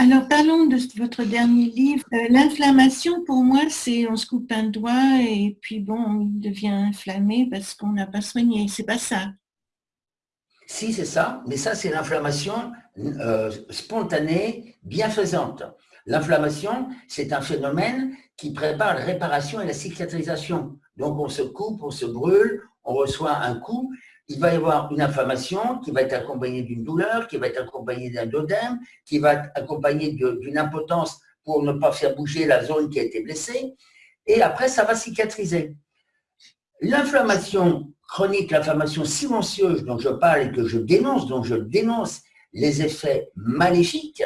Alors, parlons de votre dernier livre. Euh, l'inflammation, pour moi, c'est on se coupe un doigt et puis bon, on devient inflammé parce qu'on n'a pas soigné. C'est pas ça. Si, c'est ça, mais ça, c'est l'inflammation euh, spontanée, bienfaisante. L'inflammation, c'est un phénomène qui prépare la réparation et la cicatrisation. Donc, on se coupe, on se brûle, on reçoit un coup, il va y avoir une inflammation qui va être accompagnée d'une douleur, qui va être accompagnée d'un dodème, qui va être accompagnée d'une impotence pour ne pas faire bouger la zone qui a été blessée. Et après, ça va cicatriser. L'inflammation chronique, l'inflammation silencieuse dont je parle et que je dénonce, dont je dénonce les effets maléfiques,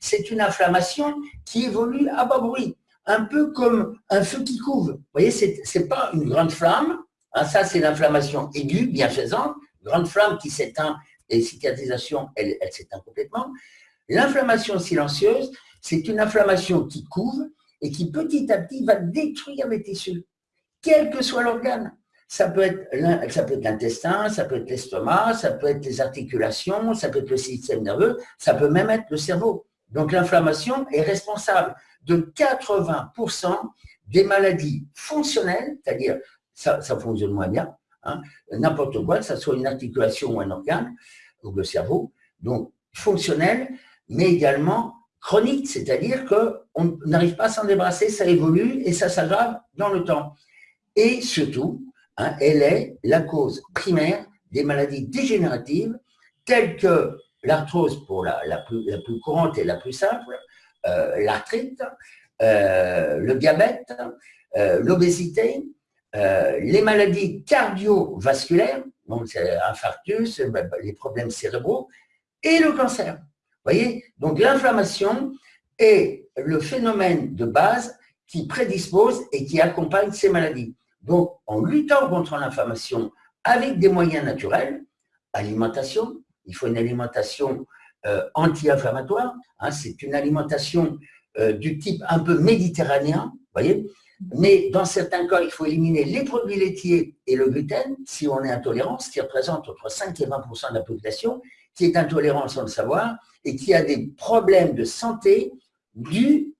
c'est une inflammation qui évolue à bas bruit, un peu comme un feu qui couve. Vous voyez, ce n'est pas une grande flamme, hein, ça c'est l'inflammation aiguë, bienfaisante, grande flamme qui s'éteint et cicatrisation, elle, elle s'éteint complètement. L'inflammation silencieuse, c'est une inflammation qui couve et qui petit à petit va détruire les tissus, quel que soit l'organe. Ça peut être l'intestin, ça peut être l'estomac, ça peut être les articulations, ça peut être le système nerveux, ça peut même être le cerveau. Donc l'inflammation est responsable de 80% des maladies fonctionnelles, c'est-à-dire ça, fonctionne moins bien, hein, n'importe quoi, que ce soit une articulation ou un organe, ou le cerveau, donc fonctionnel, mais également chronique, c'est-à-dire qu'on n'arrive pas à s'en débarrasser, ça évolue et ça s'aggrave dans le temps. Et surtout, Hein, elle est la cause primaire des maladies dégénératives telles que l'arthrose pour la, plus, courante et la plus simple, euh, l'arthrite, euh, le diabète, euh, l'obésité, les maladies cardiovasculaires, donc infarctus, les problèmes cérébraux, et le cancer. voyez? Donc l'inflammation est le phénomène de base qui prédispose et qui accompagne ces maladies. Donc, en luttant contre l'inflammation avec des moyens naturels, alimentation, il faut une alimentation euh, anti-inflammatoire, hein, c'est une alimentation euh, du type un peu méditerranéen, mais dans certains cas, il faut éliminer les produits laitiers et le gluten si on est intolérant, ce qui représente entre 5 et 20% de la population, qui est intolérant sans le savoir et qui a des problèmes de santé dus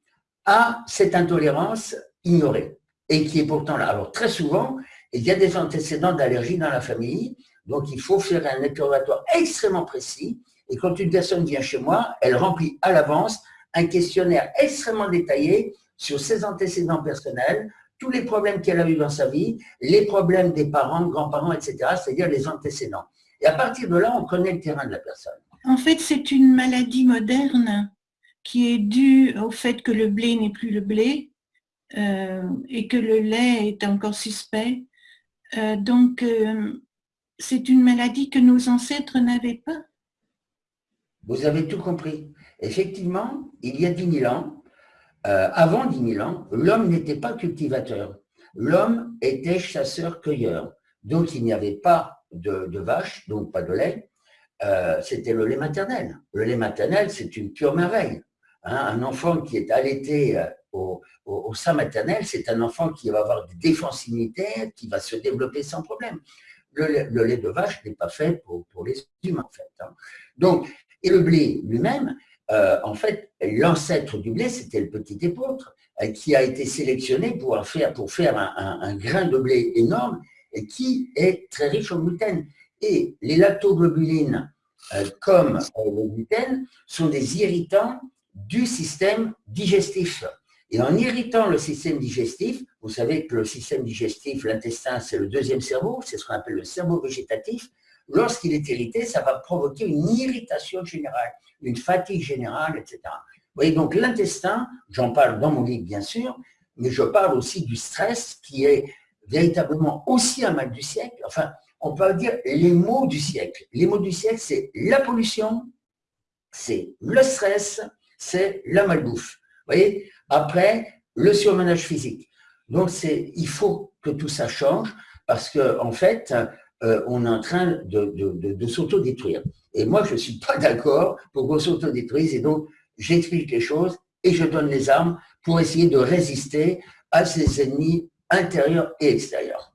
à cette intolérance ignorée et qui est pourtant là. Alors très souvent, il y a des antécédents d'allergie dans la famille, donc il faut faire un interrogatoire extrêmement précis. Et quand une personne vient chez moi, elle remplit à l'avance un questionnaire extrêmement détaillé sur ses antécédents personnels, tous les problèmes qu'elle a eu dans sa vie, les problèmes des parents, grands-parents, etc., c'est-à-dire les antécédents. Et à partir de là, on connaît le terrain de la personne. En fait, c'est une maladie moderne qui est due au fait que le blé n'est plus le blé, euh, et que le lait est encore suspect. Euh, donc, euh, c'est une maladie que nos ancêtres n'avaient pas. Vous avez tout compris. Effectivement, il y a 10 000 ans, avant 10 000 ans, l'homme n'était pas cultivateur. L'homme était chasseur-cueilleur. Donc, il n'y avait pas de, de vache, donc pas de lait. C'était le lait maternel. Le lait maternel, c'est une pure merveille. Hein. un enfant qui est allaité au, sein maternel, c'est un enfant qui va avoir des défenses immunitaires, qui va se développer sans problème. Le, lait de vache n'est pas fait pour, les humains, en fait. Hein. Donc, et le blé lui-même, euh, en fait, l'ancêtre du blé, c'était le petit épeautre, euh, qui a été sélectionné pour faire, un, grain de blé énorme et qui est très riche en gluten. Et les lactoglobulines, euh, comme le gluten, sont des irritants du système digestif. Et en irritant le système digestif, vous savez que le système digestif, l'intestin, c'est le deuxième cerveau, c'est ce qu'on appelle le cerveau végétatif. Lorsqu'il est irrité, ça va provoquer une irritation générale, une fatigue générale, etc. Vous voyez, donc l'intestin, j'en parle dans mon livre bien sûr, mais je parle aussi du stress qui est véritablement aussi un mal du siècle. Enfin, on peut dire les mots du siècle. Les mots du siècle, c'est la pollution, c'est le stress, c'est la malbouffe. Vous voyez après, le surmenage physique. Donc, il faut que tout ça change parce qu'en en fait, euh, on est en train de, de, s'autodétruire. Et moi, je ne suis pas d'accord pour qu'on s'autodétruise. Et donc, j'explique les choses et je donne les armes pour essayer de résister à ces ennemis intérieurs et extérieurs.